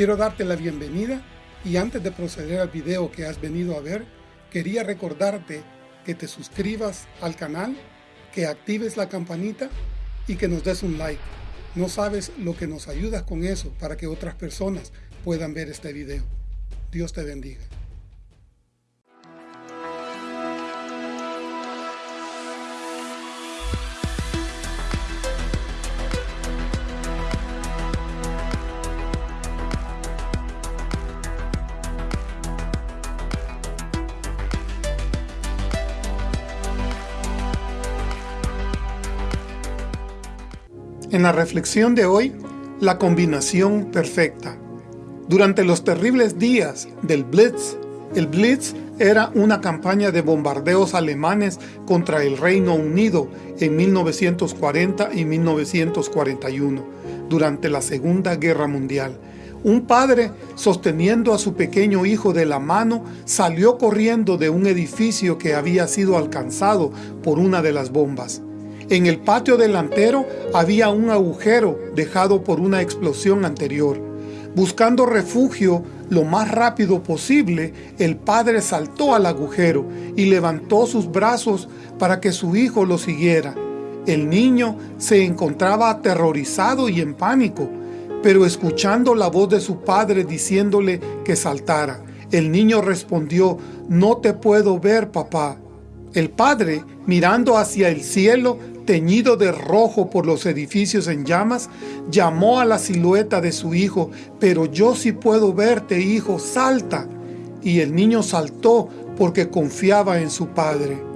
Quiero darte la bienvenida y antes de proceder al video que has venido a ver, quería recordarte que te suscribas al canal, que actives la campanita y que nos des un like. No sabes lo que nos ayudas con eso para que otras personas puedan ver este video. Dios te bendiga. En la reflexión de hoy, la combinación perfecta. Durante los terribles días del Blitz, el Blitz era una campaña de bombardeos alemanes contra el Reino Unido en 1940 y 1941, durante la Segunda Guerra Mundial. Un padre, sosteniendo a su pequeño hijo de la mano, salió corriendo de un edificio que había sido alcanzado por una de las bombas. En el patio delantero había un agujero dejado por una explosión anterior. Buscando refugio lo más rápido posible, el padre saltó al agujero y levantó sus brazos para que su hijo lo siguiera. El niño se encontraba aterrorizado y en pánico, pero escuchando la voz de su padre diciéndole que saltara, el niño respondió, «No te puedo ver, papá». El padre, mirando hacia el cielo, teñido de rojo por los edificios en llamas, llamó a la silueta de su hijo, pero yo sí puedo verte, hijo, salta. Y el niño saltó porque confiaba en su padre.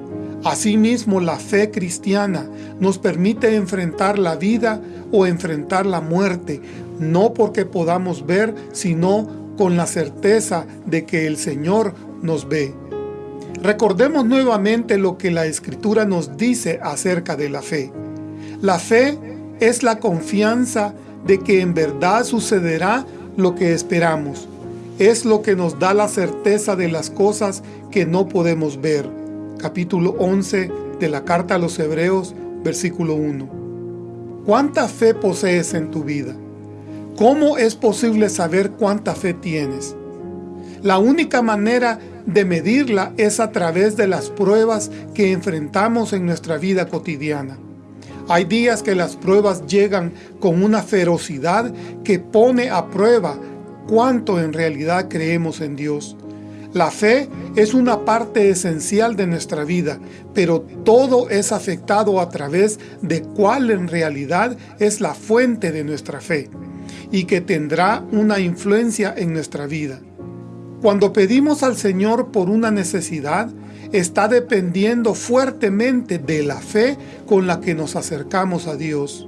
Asimismo, la fe cristiana nos permite enfrentar la vida o enfrentar la muerte, no porque podamos ver, sino con la certeza de que el Señor nos ve. Recordemos nuevamente lo que la Escritura nos dice acerca de la fe. La fe es la confianza de que en verdad sucederá lo que esperamos. Es lo que nos da la certeza de las cosas que no podemos ver. Capítulo 11 de la Carta a los Hebreos, versículo 1. ¿Cuánta fe posees en tu vida? ¿Cómo es posible saber cuánta fe tienes? La única manera de medirla es a través de las pruebas que enfrentamos en nuestra vida cotidiana. Hay días que las pruebas llegan con una ferocidad que pone a prueba cuánto en realidad creemos en Dios. La fe es una parte esencial de nuestra vida, pero todo es afectado a través de cuál en realidad es la fuente de nuestra fe y que tendrá una influencia en nuestra vida. Cuando pedimos al Señor por una necesidad, está dependiendo fuertemente de la fe con la que nos acercamos a Dios.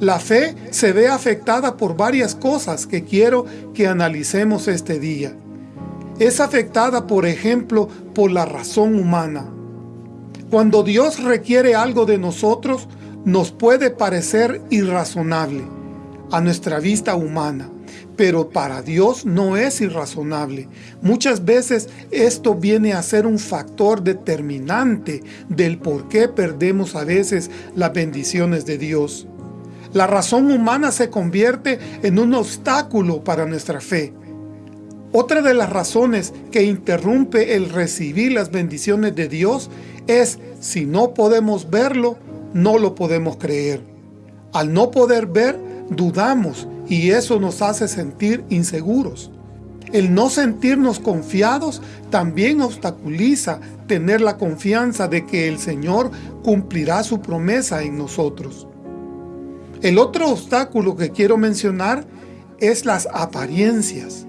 La fe se ve afectada por varias cosas que quiero que analicemos este día. Es afectada, por ejemplo, por la razón humana. Cuando Dios requiere algo de nosotros, nos puede parecer irrazonable a nuestra vista humana pero para Dios no es irrazonable. Muchas veces esto viene a ser un factor determinante del por qué perdemos a veces las bendiciones de Dios. La razón humana se convierte en un obstáculo para nuestra fe. Otra de las razones que interrumpe el recibir las bendiciones de Dios es si no podemos verlo, no lo podemos creer. Al no poder ver, dudamos y eso nos hace sentir inseguros. El no sentirnos confiados también obstaculiza tener la confianza de que el Señor cumplirá su promesa en nosotros. El otro obstáculo que quiero mencionar es las apariencias.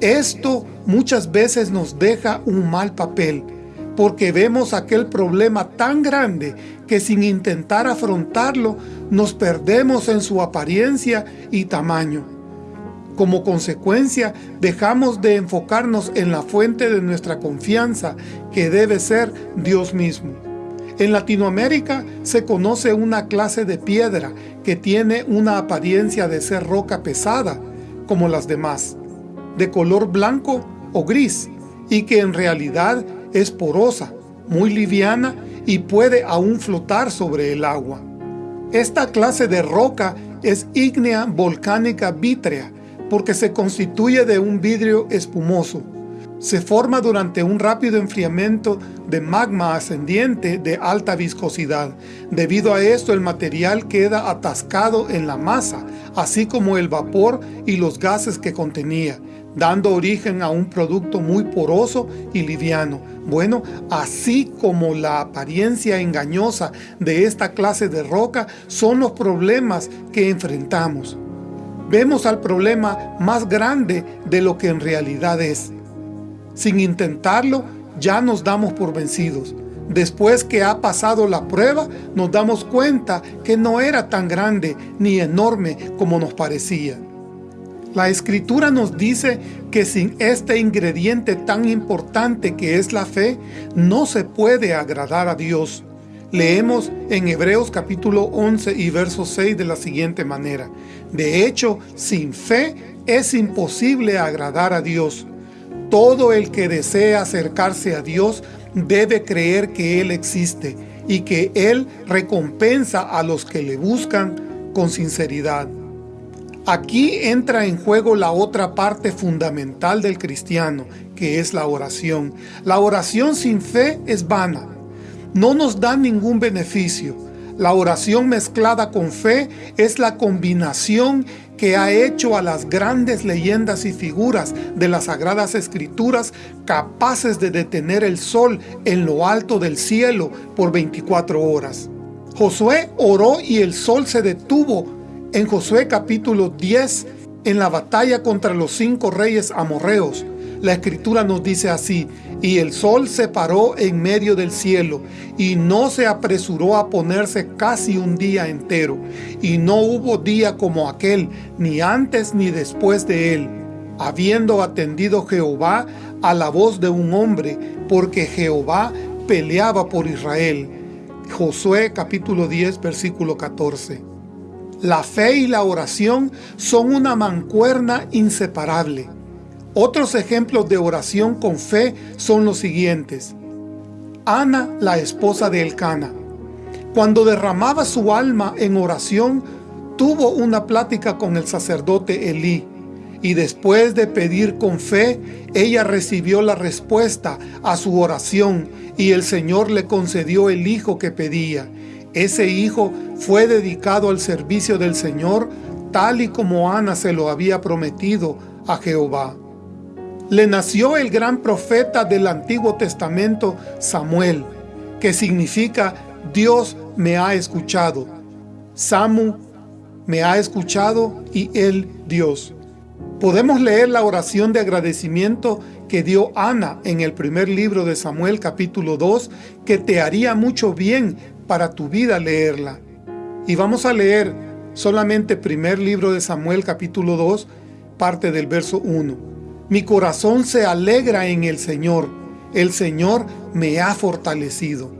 Esto muchas veces nos deja un mal papel, porque vemos aquel problema tan grande que sin intentar afrontarlo nos perdemos en su apariencia y tamaño. Como consecuencia, dejamos de enfocarnos en la fuente de nuestra confianza, que debe ser Dios mismo. En Latinoamérica se conoce una clase de piedra que tiene una apariencia de ser roca pesada, como las demás, de color blanco o gris, y que en realidad es porosa, muy liviana y puede aún flotar sobre el agua. Esta clase de roca es ígnea volcánica vítrea, porque se constituye de un vidrio espumoso. Se forma durante un rápido enfriamiento de magma ascendiente de alta viscosidad. Debido a esto el material queda atascado en la masa, así como el vapor y los gases que contenía, dando origen a un producto muy poroso y liviano. Bueno, así como la apariencia engañosa de esta clase de roca son los problemas que enfrentamos. Vemos al problema más grande de lo que en realidad es. Sin intentarlo, ya nos damos por vencidos. Después que ha pasado la prueba, nos damos cuenta que no era tan grande ni enorme como nos parecía. La Escritura nos dice que sin este ingrediente tan importante que es la fe, no se puede agradar a Dios. Leemos en Hebreos capítulo 11 y verso 6 de la siguiente manera. De hecho, sin fe es imposible agradar a Dios. Todo el que desea acercarse a Dios debe creer que Él existe y que Él recompensa a los que le buscan con sinceridad. Aquí entra en juego la otra parte fundamental del cristiano, que es la oración. La oración sin fe es vana. No nos da ningún beneficio. La oración mezclada con fe es la combinación que ha hecho a las grandes leyendas y figuras de las Sagradas Escrituras capaces de detener el sol en lo alto del cielo por 24 horas. Josué oró y el sol se detuvo en Josué capítulo 10 en la batalla contra los cinco reyes amorreos. La escritura nos dice así, y el sol se paró en medio del cielo, y no se apresuró a ponerse casi un día entero, y no hubo día como aquel, ni antes ni después de él, habiendo atendido Jehová a la voz de un hombre, porque Jehová peleaba por Israel. Josué capítulo 10 versículo 14. La fe y la oración son una mancuerna inseparable. Otros ejemplos de oración con fe son los siguientes. Ana, la esposa de Elcana. Cuando derramaba su alma en oración, tuvo una plática con el sacerdote Elí, y después de pedir con fe, ella recibió la respuesta a su oración, y el Señor le concedió el hijo que pedía. Ese hijo fue dedicado al servicio del Señor, tal y como Ana se lo había prometido a Jehová le nació el gran profeta del Antiguo Testamento, Samuel, que significa Dios me ha escuchado. Samu me ha escuchado y él Dios. Podemos leer la oración de agradecimiento que dio Ana en el primer libro de Samuel capítulo 2, que te haría mucho bien para tu vida leerla. Y vamos a leer solamente primer libro de Samuel capítulo 2, parte del verso 1. Mi corazón se alegra en el Señor. El Señor me ha fortalecido.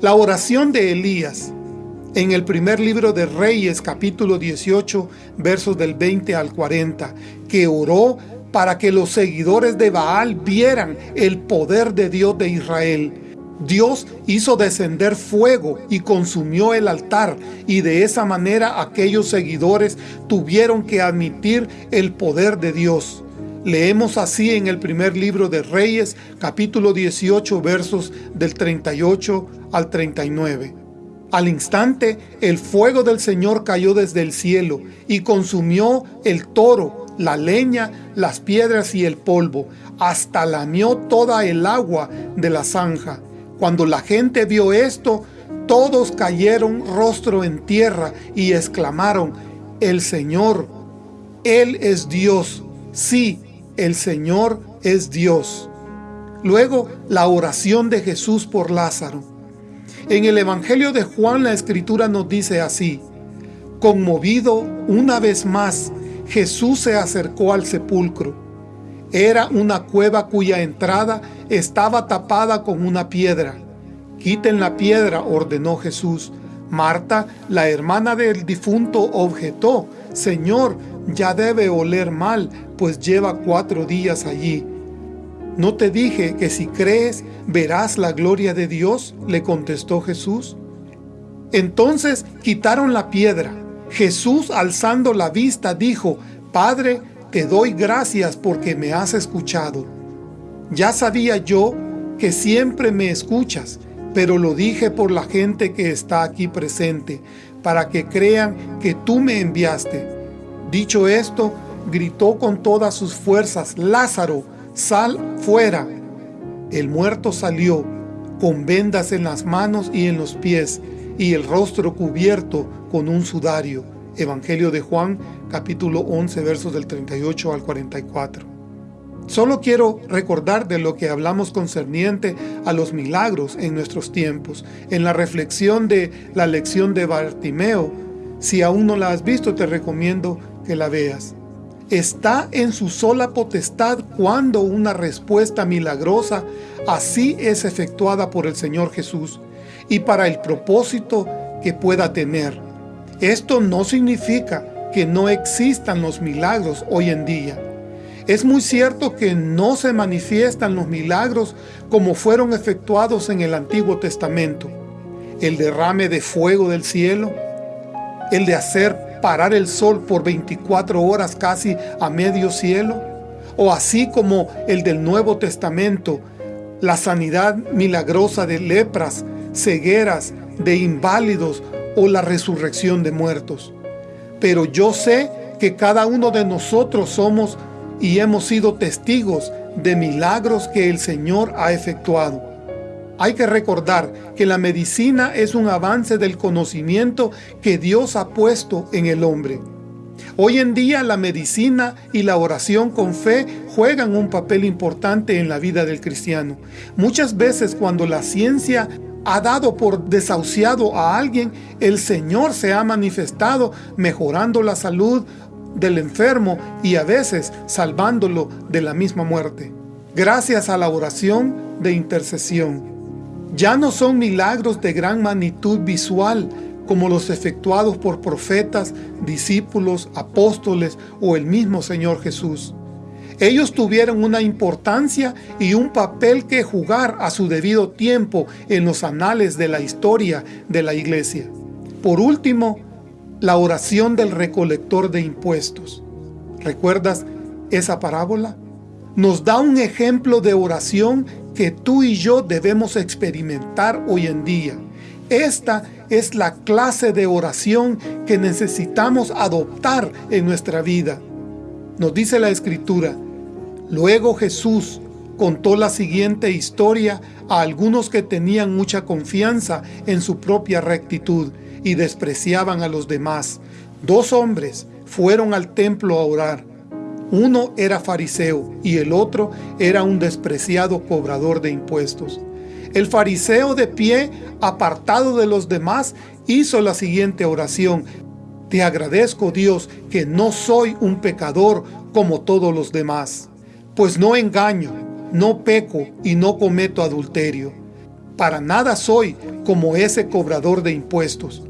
La oración de Elías en el primer libro de Reyes, capítulo 18, versos del 20 al 40, que oró para que los seguidores de Baal vieran el poder de Dios de Israel. Dios hizo descender fuego y consumió el altar, y de esa manera aquellos seguidores tuvieron que admitir el poder de Dios. Leemos así en el primer libro de Reyes, capítulo 18, versos del 38 al 39. Al instante, el fuego del Señor cayó desde el cielo y consumió el toro, la leña, las piedras y el polvo, hasta lamió toda el agua de la zanja. Cuando la gente vio esto, todos cayeron rostro en tierra y exclamaron, el Señor, Él es Dios, sí, el Señor es Dios. Luego, la oración de Jesús por Lázaro. En el Evangelio de Juan la Escritura nos dice así, Conmovido una vez más, Jesús se acercó al sepulcro. Era una cueva cuya entrada estaba tapada con una piedra. Quiten la piedra, ordenó Jesús. Marta, la hermana del difunto, objetó, Señor, ya debe oler mal, pues lleva cuatro días allí. ¿No te dije que si crees verás la gloria de Dios? Le contestó Jesús. Entonces quitaron la piedra. Jesús alzando la vista dijo, Padre, te doy gracias porque me has escuchado. Ya sabía yo que siempre me escuchas, pero lo dije por la gente que está aquí presente, para que crean que tú me enviaste. Dicho esto, gritó con todas sus fuerzas, Lázaro, sal fuera. El muerto salió, con vendas en las manos y en los pies, y el rostro cubierto con un sudario. Evangelio de Juan, capítulo 11, versos del 38 al 44. Solo quiero recordar de lo que hablamos concerniente a los milagros en nuestros tiempos, en la reflexión de la lección de Bartimeo. Si aún no la has visto, te recomiendo que la veas. Está en su sola potestad cuando una respuesta milagrosa así es efectuada por el Señor Jesús y para el propósito que pueda tener. Esto no significa que no existan los milagros hoy en día. Es muy cierto que no se manifiestan los milagros como fueron efectuados en el Antiguo Testamento. El derrame de fuego del cielo, el de hacer parar el sol por 24 horas casi a medio cielo, o así como el del Nuevo Testamento, la sanidad milagrosa de lepras, cegueras, de inválidos o la resurrección de muertos. Pero yo sé que cada uno de nosotros somos y hemos sido testigos de milagros que el Señor ha efectuado. Hay que recordar que la medicina es un avance del conocimiento que Dios ha puesto en el hombre. Hoy en día la medicina y la oración con fe juegan un papel importante en la vida del cristiano. Muchas veces cuando la ciencia ha dado por desahuciado a alguien, el Señor se ha manifestado mejorando la salud del enfermo y a veces salvándolo de la misma muerte. Gracias a la oración de intercesión. Ya no son milagros de gran magnitud visual como los efectuados por profetas, discípulos, apóstoles o el mismo Señor Jesús. Ellos tuvieron una importancia y un papel que jugar a su debido tiempo en los anales de la historia de la iglesia. Por último, la oración del recolector de impuestos. ¿Recuerdas esa parábola? Nos da un ejemplo de oración que tú y yo debemos experimentar hoy en día. Esta es la clase de oración que necesitamos adoptar en nuestra vida. Nos dice la Escritura, Luego Jesús contó la siguiente historia a algunos que tenían mucha confianza en su propia rectitud y despreciaban a los demás. Dos hombres fueron al templo a orar. Uno era fariseo y el otro era un despreciado cobrador de impuestos. El fariseo de pie, apartado de los demás, hizo la siguiente oración. Te agradezco Dios que no soy un pecador como todos los demás, pues no engaño, no peco y no cometo adulterio. Para nada soy como ese cobrador de impuestos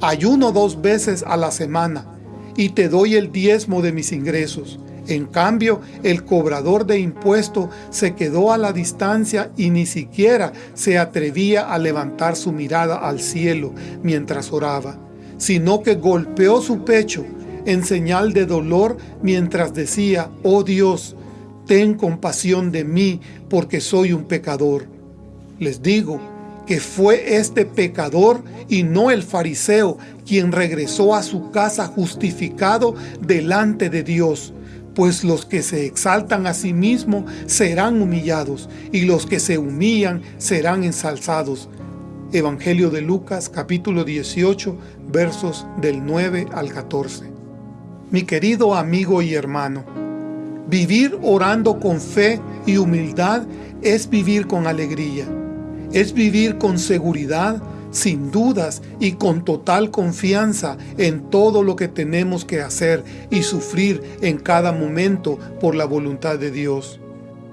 ayuno dos veces a la semana y te doy el diezmo de mis ingresos. En cambio, el cobrador de impuesto se quedó a la distancia y ni siquiera se atrevía a levantar su mirada al cielo mientras oraba, sino que golpeó su pecho en señal de dolor mientras decía, «Oh Dios, ten compasión de mí porque soy un pecador». Les digo, que fue este pecador y no el fariseo quien regresó a su casa justificado delante de Dios. Pues los que se exaltan a sí mismos serán humillados, y los que se humillan serán ensalzados. Evangelio de Lucas capítulo 18 versos del 9 al 14. Mi querido amigo y hermano, vivir orando con fe y humildad es vivir con alegría es vivir con seguridad, sin dudas y con total confianza en todo lo que tenemos que hacer y sufrir en cada momento por la voluntad de Dios.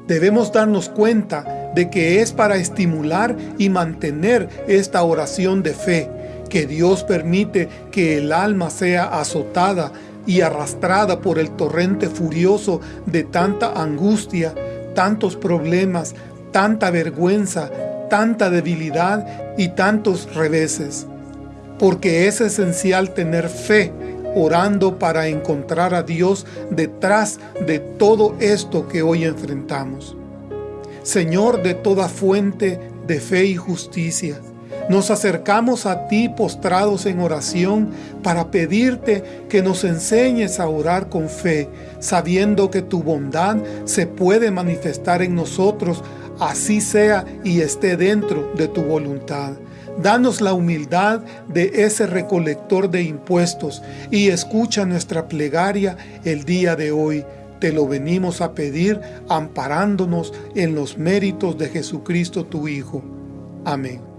Debemos darnos cuenta de que es para estimular y mantener esta oración de fe que Dios permite que el alma sea azotada y arrastrada por el torrente furioso de tanta angustia, tantos problemas, tanta vergüenza, tanta debilidad y tantos reveses, porque es esencial tener fe orando para encontrar a Dios detrás de todo esto que hoy enfrentamos. Señor de toda fuente de fe y justicia, nos acercamos a ti postrados en oración para pedirte que nos enseñes a orar con fe, sabiendo que tu bondad se puede manifestar en nosotros, así sea y esté dentro de tu voluntad. Danos la humildad de ese recolector de impuestos y escucha nuestra plegaria el día de hoy. Te lo venimos a pedir amparándonos en los méritos de Jesucristo tu Hijo. Amén.